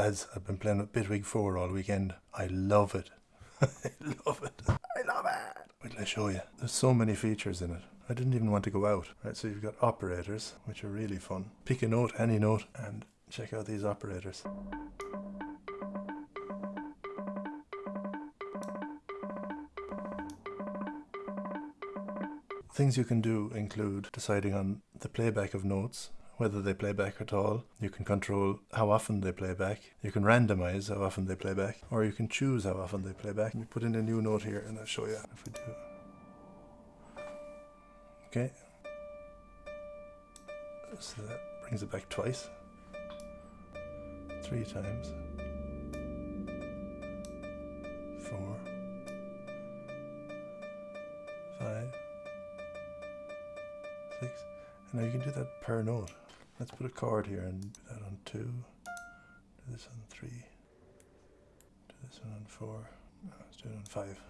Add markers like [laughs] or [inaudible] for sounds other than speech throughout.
Lads, I've been playing with Bitwig 4 all weekend. I love it. [laughs] I love it. I love it. Wait till I show you. There's so many features in it. I didn't even want to go out. Right, so you've got operators, which are really fun. Pick a note, any note, and check out these operators. Things you can do include deciding on the playback of notes, whether they play back at all. You can control how often they play back. You can randomize how often they play back, or you can choose how often they play back. Me put in a new note here and I'll show you if we do. Okay. So that brings it back twice. Three times. Four. Five. Six. And now you can do that per note. Let's put a chord here and do that on two. Do this on three. Do this one on four. No, let's do it on five.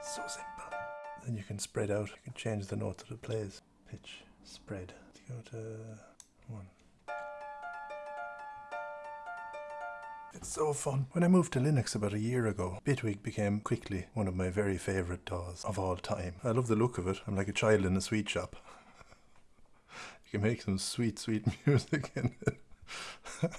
So simple. Then you can spread out. You can change the note that it plays. Pitch, spread. Let's go to one. It's so fun. When I moved to Linux about a year ago, Bitwig became quickly one of my very favourite DAWs of all time. I love the look of it. I'm like a child in a sweet shop. [laughs] you can make some sweet, sweet [laughs] music in it. [laughs]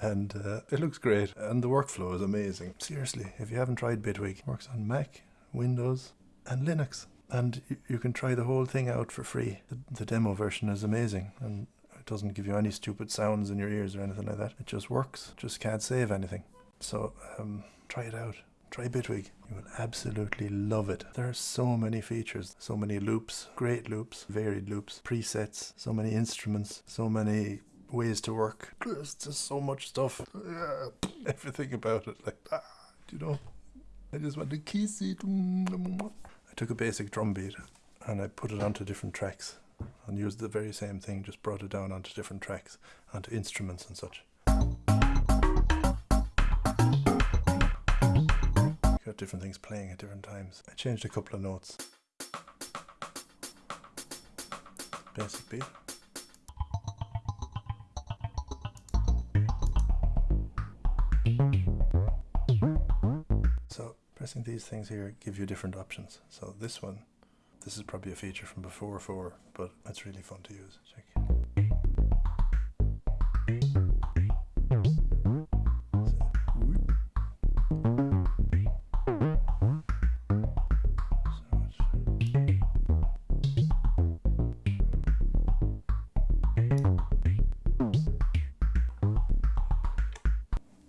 and uh, it looks great. And the workflow is amazing. Seriously, if you haven't tried Bitwig, it works on Mac, Windows, and Linux. And you, can try the whole thing out for free. The, the demo version is amazing. And it doesn't give you any stupid sounds in your ears or anything like that. It just works. Just can't save anything. So um, try it out. Try Bitwig. You will absolutely love it. There are so many features, so many loops, great loops, varied loops, presets, so many instruments, so many ways to work. There's just so much stuff. [laughs] Everything about it. Like, ah, you know, I just want to kiss it. I took a basic drum beat and I put it onto different tracks and used the very same thing, just brought it down onto different tracks, onto instruments and such. Got different things playing at different times. I changed a couple of notes. Basic beat. So pressing these things here give you different options. So this one this is probably a feature from before 4, but it's really fun to use. Check.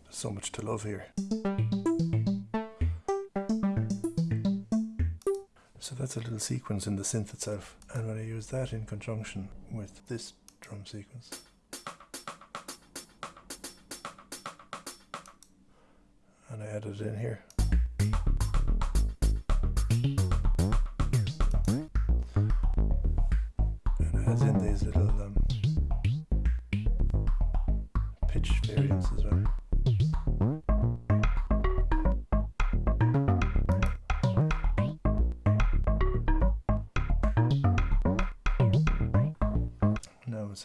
so much to love here. That's a little sequence in the synth itself. And when I use that in conjunction with this drum sequence, and I add it in here. And adds in these little um, pitch variants as well.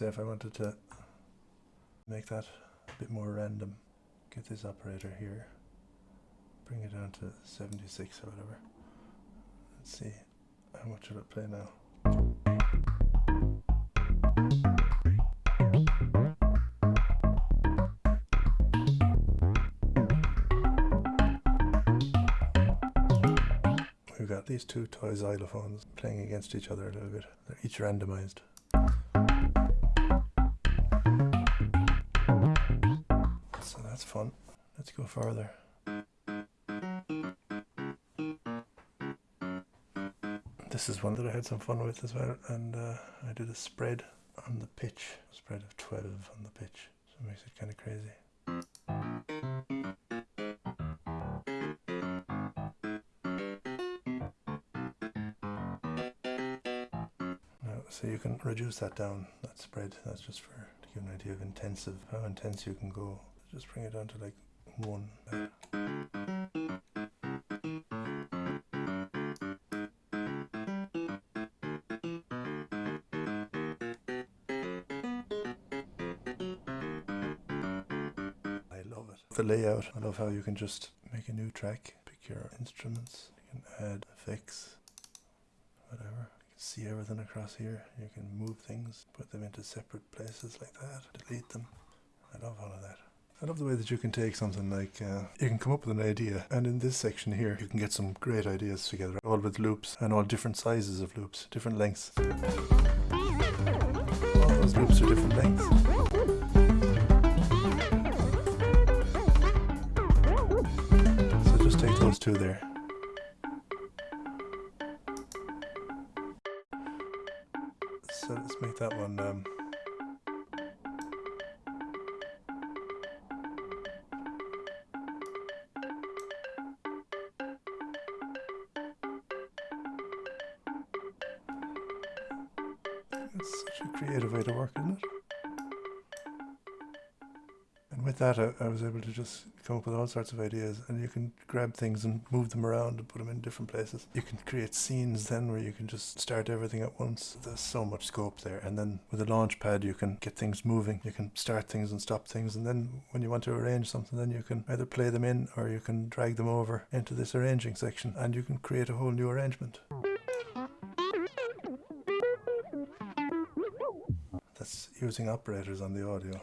Say if I wanted to make that a bit more random, get this operator here, bring it down to 76 or whatever. Let's see how much will it play now. We've got these two toy xylophones playing against each other a little bit. They're each randomized. Fun. Let's go further. This is one that I had some fun with as well, and uh, I did a spread on the pitch, spread of 12 on the pitch, so it makes it kind of crazy. So you can reduce that down, that spread, that's just for to give an idea of intensive, how intense you can go just bring it down to like one. I love it. The layout, I love how you can just make a new track, pick your instruments, you can add effects, whatever see everything across here. You can move things, put them into separate places like that, delete them. I love all of that. I love the way that you can take something like, uh, you can come up with an idea, and in this section here, you can get some great ideas together, all with loops, and all different sizes of loops, different lengths. All those loops are different lengths. So just take those two there. So let's make that one. Um, it's such a creative way to work, isn't it? And with that, I, I was able to just come up with all sorts of ideas, and you can grab things and move them around and put them in different places. You can create scenes then where you can just start everything at once. There's so much scope there. And then with a launch pad, you can get things moving. You can start things and stop things. And then when you want to arrange something, then you can either play them in or you can drag them over into this arranging section, and you can create a whole new arrangement. Using operators on the audio.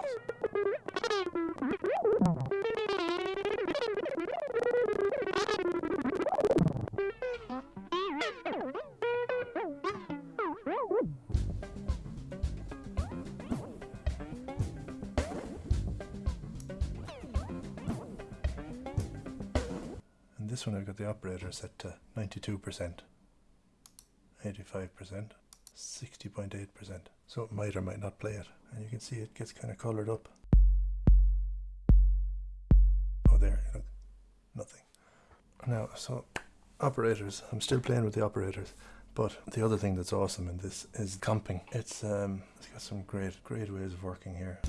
And this one I've got the operator set to 92%, 85%, 60.8%. So it might or might not play it. And you can see it gets kind of coloured up. Oh there, look, nothing. Now, so operators, I'm still playing with the operators. But the other thing that's awesome in this is comping. It's um, it's got some great, great ways of working here.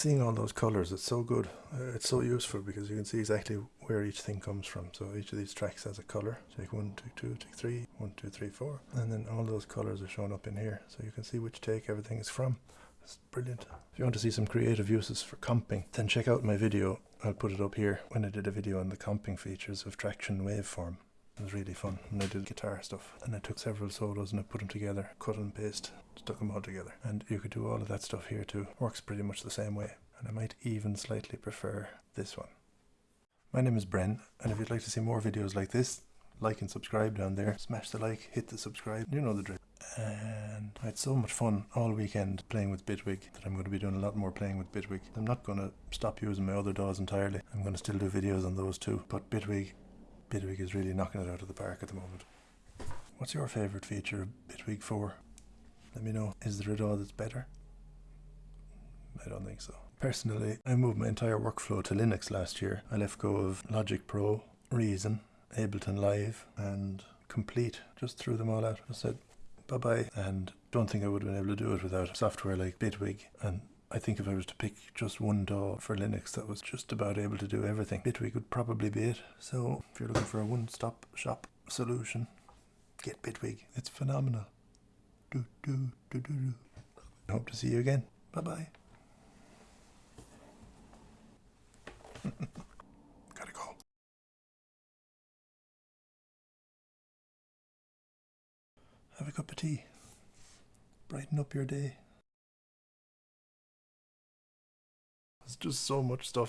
Seeing all those colours, it's so good. Uh, it's so useful because you can see exactly where each thing comes from. So each of these tracks has a colour. Take one, take two, take three, one, two, three, four, and then all those colours are shown up in here. So you can see which take everything is from. It's brilliant. If you want to see some creative uses for comping, then check out my video. I'll put it up here when I did a video on the comping features of Tracktion Waveform. It was really fun and I did guitar stuff and I took several solos and I put them together, cut and paste, stuck them all together. And you could do all of that stuff here too. Works pretty much the same way. And I might even slightly prefer this one. My name is Bren and if you'd like to see more videos like this, like and subscribe down there. Smash the like, hit the subscribe, you know the drill. And I had so much fun all weekend playing with Bitwig that I'm going to be doing a lot more playing with Bitwig. I'm not going to stop using my other DAWs entirely. I'm going to still do videos on those too. But Bitwig Bitwig is really knocking it out of the park at the moment. What's your favourite feature of Bitwig 4? Let me know. Is there a DAW that's better? I don't think so. Personally, I moved my entire workflow to Linux last year. I left go of Logic Pro, Reason, Ableton Live, and Komplete. Just threw them all out. I said bye bye, and don't think I would have been able to do it without software like Bitwig and I think if I was to pick just one DAW for Linux that was just about able to do everything, Bitwig would probably be it. So if you're looking for a one-stop shop solution, get Bitwig. It's phenomenal. Do, do, do, do, do. Hope to see you again. Bye-bye. [laughs] Gotta go. Have a cup of tea. Brighten up your day. It's just so much stuff.